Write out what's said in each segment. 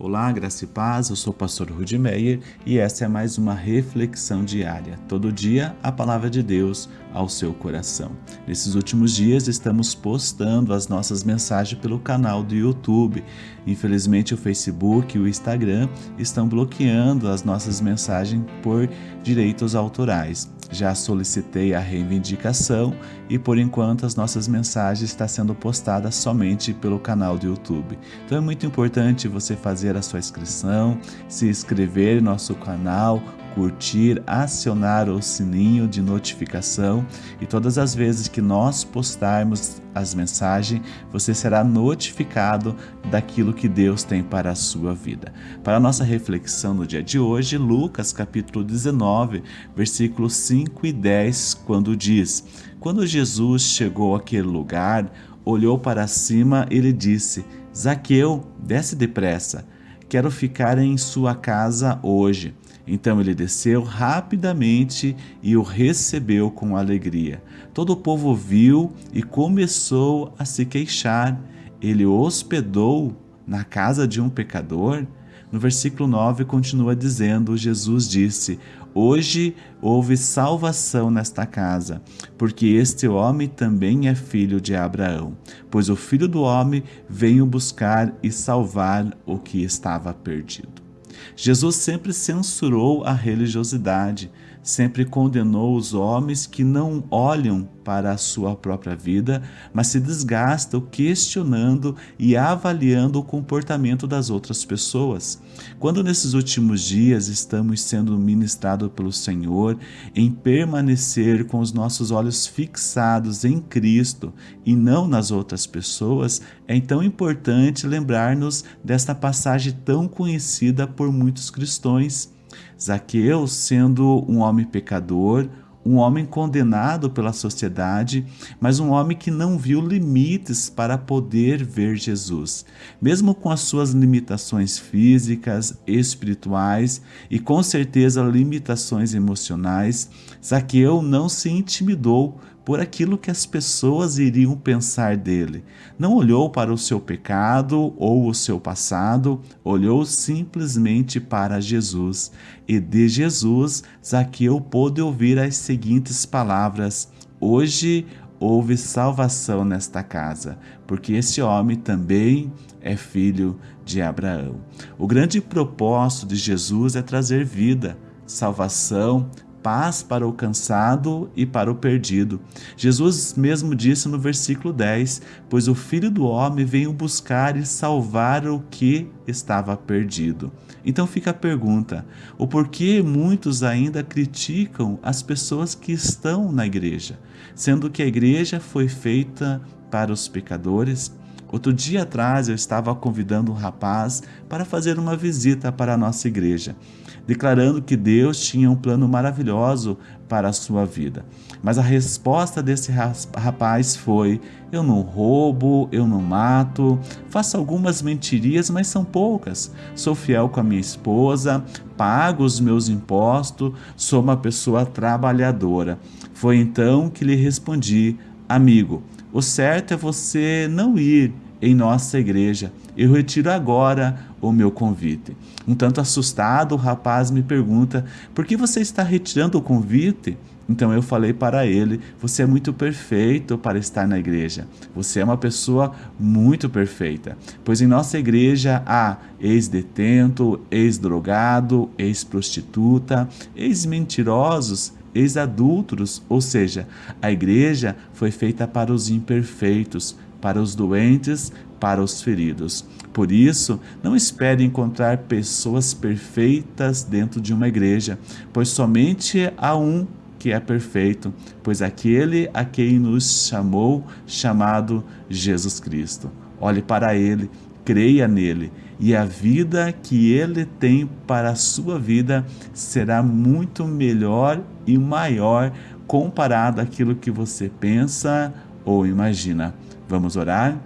Olá, graça e paz, eu sou o pastor Rudi Meyer e essa é mais uma reflexão diária. Todo dia a palavra de Deus ao seu coração. Nesses últimos dias estamos postando as nossas mensagens pelo canal do YouTube. Infelizmente o Facebook e o Instagram estão bloqueando as nossas mensagens por direitos autorais. Já solicitei a reivindicação e por enquanto as nossas mensagens estão sendo postadas somente pelo canal do YouTube. Então é muito importante você fazer a sua inscrição, se inscrever no nosso canal, curtir, acionar o sininho de notificação e todas as vezes que nós postarmos as mensagens, você será notificado daquilo que Deus tem para a sua vida. Para a nossa reflexão no dia de hoje, Lucas capítulo 19, versículos 5 e 10, quando diz: Quando Jesus chegou àquele lugar, olhou para cima e lhe disse: Zaqueu, desce depressa, quero ficar em sua casa hoje. Então ele desceu rapidamente e o recebeu com alegria. Todo o povo viu e começou a se queixar. Ele hospedou na casa de um pecador? No versículo 9 continua dizendo: Jesus disse: Hoje houve salvação nesta casa, porque este homem também é filho de Abraão, pois o filho do homem veio buscar e salvar o que estava perdido. Jesus sempre censurou a religiosidade, sempre condenou os homens que não olham para a sua própria vida, mas se desgastam questionando e avaliando o comportamento das outras pessoas. Quando nesses últimos dias estamos sendo ministrados pelo Senhor em permanecer com os nossos olhos fixados em Cristo e não nas outras pessoas, é então importante lembrar-nos desta passagem tão conhecida por muitos cristãos Zaqueu, sendo um homem pecador, um homem condenado pela sociedade, mas um homem que não viu limites para poder ver Jesus. Mesmo com as suas limitações físicas, espirituais e com certeza limitações emocionais, Zaqueu não se intimidou por aquilo que as pessoas iriam pensar dele. Não olhou para o seu pecado ou o seu passado, olhou simplesmente para Jesus. E de Jesus, Zaqueu pôde ouvir as seguintes palavras: Hoje houve salvação nesta casa, porque esse homem também é filho de Abraão. O grande propósito de Jesus é trazer vida, salvação, paz para o cansado e para o perdido. Jesus mesmo disse no versículo 10: Pois o Filho do Homem veio buscar e salvar o que estava perdido. Então fica a pergunta: o porquê muitos ainda criticam as pessoas que estão na igreja, sendo que a igreja foi feita para os pecadores? Outro dia atrás eu estava convidando um rapaz para fazer uma visita para a nossa igreja, declarando que Deus tinha um plano maravilhoso para a sua vida. Mas a resposta desse rapaz foi: Eu não roubo, eu não mato, faço algumas mentirias, mas são poucas. Sou fiel com a minha esposa, pago os meus impostos, sou uma pessoa trabalhadora. Foi então que lhe respondi: Amigo, o certo é você não ir em nossa igreja. Eu retiro agora o meu convite. Um tanto assustado, o rapaz me pergunta: por que você está retirando o convite? Então eu falei para ele: Você é muito perfeito para estar na igreja. Você é uma pessoa muito perfeita. Pois em nossa igreja há ex-detento, ex-drogado, ex-prostituta, ex-mentirosos, ex-adúlteros, ou seja, a igreja foi feita para os imperfeitos, para os doentes, para os feridos. Por isso, não espere encontrar pessoas perfeitas dentro de uma igreja, pois somente há um que é perfeito, pois aquele a quem nos chamou, chamado Jesus Cristo. Olhe para ele, creia nele e a vida que ele tem para a sua vida será muito melhor e maior comparado àquilo que você pensa ou imagina. Vamos orar?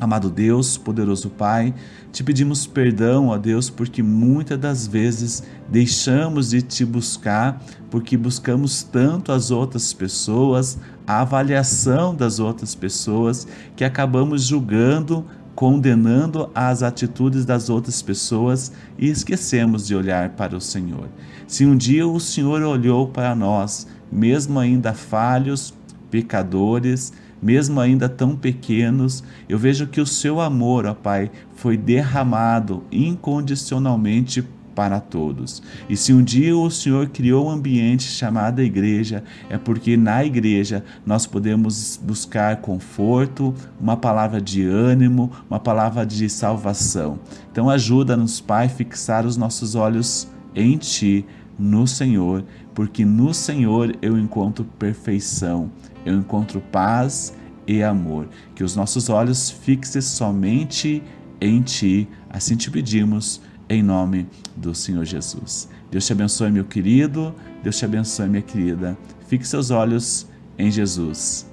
Amado Deus, poderoso Pai, te pedimos perdão, ó Deus, porque muitas das vezes deixamos de te buscar, porque buscamos tanto as outras pessoas, a avaliação das outras pessoas, que acabamos julgando condenando as atitudes das outras pessoas e esquecemos de olhar para o Senhor. Se um dia o Senhor olhou para nós, mesmo ainda falhos, pecadores, mesmo ainda tão pequenos, eu vejo que o seu amor, ó Pai, foi derramado incondicionalmente para todos. E se um dia o Senhor criou um ambiente chamado igreja, é porque na igreja nós podemos buscar conforto, uma palavra de ânimo, uma palavra de salvação. Então ajuda-nos, Pai, fixar os nossos olhos em Ti, no Senhor, porque no Senhor eu encontro perfeição, eu encontro paz e amor. Que os nossos olhos fixem somente em Ti, assim te pedimos em nome do Senhor Jesus. Deus te abençoe, meu querido, Deus te abençoe, minha querida. Fique seus olhos em Jesus.